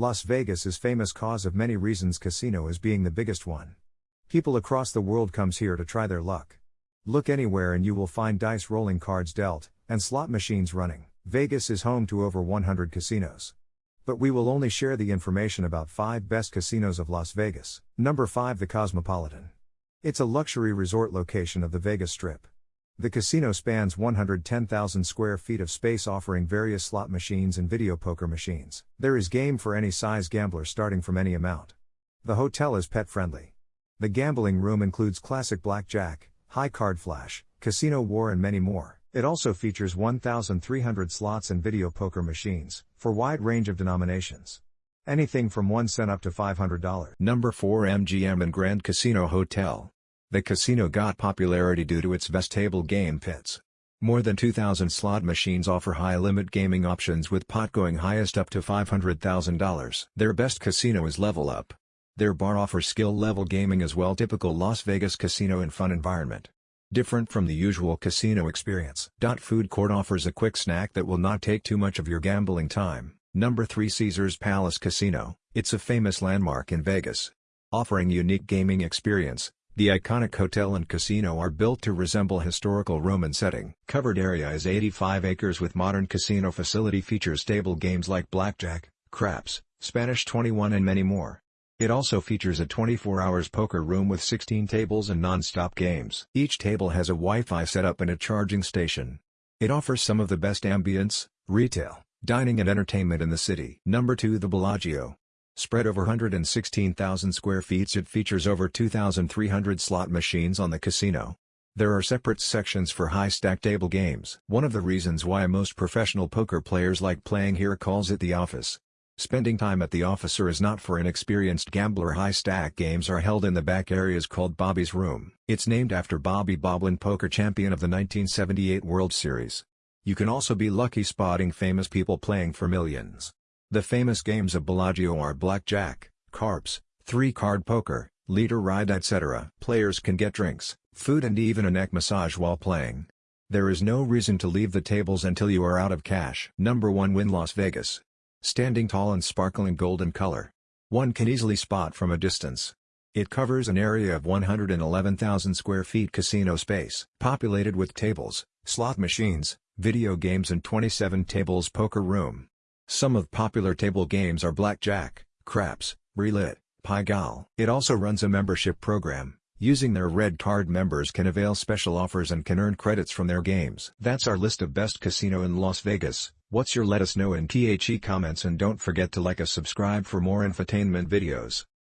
Las Vegas is famous cause of many reasons casino is being the biggest one. People across the world comes here to try their luck. Look anywhere and you will find dice rolling cards dealt, and slot machines running. Vegas is home to over 100 casinos. But we will only share the information about 5 best casinos of Las Vegas. Number 5 The Cosmopolitan. It's a luxury resort location of the Vegas Strip. The casino spans 110,000 square feet of space offering various slot machines and video poker machines. There is game for any size gambler starting from any amount. The hotel is pet friendly. The gambling room includes classic blackjack, high card flush, casino war and many more. It also features 1,300 slots and video poker machines, for wide range of denominations. Anything from 1 cent up to $500. Number 4 MGM and Grand Casino Hotel. The casino got popularity due to its vestibule game pits. More than 2,000 slot machines offer high-limit gaming options with pot going highest up to $500,000. Their best casino is Level Up. Their bar offers skill-level gaming as well typical Las Vegas casino and fun environment. Different from the usual casino experience. Food Court offers a quick snack that will not take too much of your gambling time. Number 3 Caesars Palace Casino, it's a famous landmark in Vegas. Offering unique gaming experience, the iconic hotel and casino are built to resemble historical Roman setting. Covered area is 85 acres with modern casino facility features table games like blackjack, craps, Spanish 21 and many more. It also features a 24 hours poker room with 16 tables and non-stop games. Each table has a Wi-Fi setup and a charging station. It offers some of the best ambience, retail, dining and entertainment in the city. Number 2 The Bellagio. Spread over 116,000 square feet it features over 2,300 slot machines on the casino. There are separate sections for high-stack table games. One of the reasons why most professional poker players like playing here calls it the office. Spending time at the officer is not for an experienced gambler high-stack games are held in the back areas called Bobby's Room. It's named after Bobby Baldwin poker champion of the 1978 World Series. You can also be lucky spotting famous people playing for millions. The famous games of Bellagio are blackjack, craps, three-card poker, Let It Ride etc. Players can get drinks, food and even a neck massage while playing. There is no reason to leave the tables until you are out of cash. Number 1 Wynn Las Vegas. Standing tall and sparkling golden color. One can easily spot from a distance. It covers an area of 111,000 square feet casino space. Populated with tables, slot machines, video games and 27 tables poker room. Some of popular table games are blackjack, craps, roulette, pai gow. It also runs a membership program. Using their red card members can avail special offers and can earn credits from their games. That's our list of best casino in Las Vegas. What's your let us know in THE comments and don't forget to like us subscribe for more infotainment videos.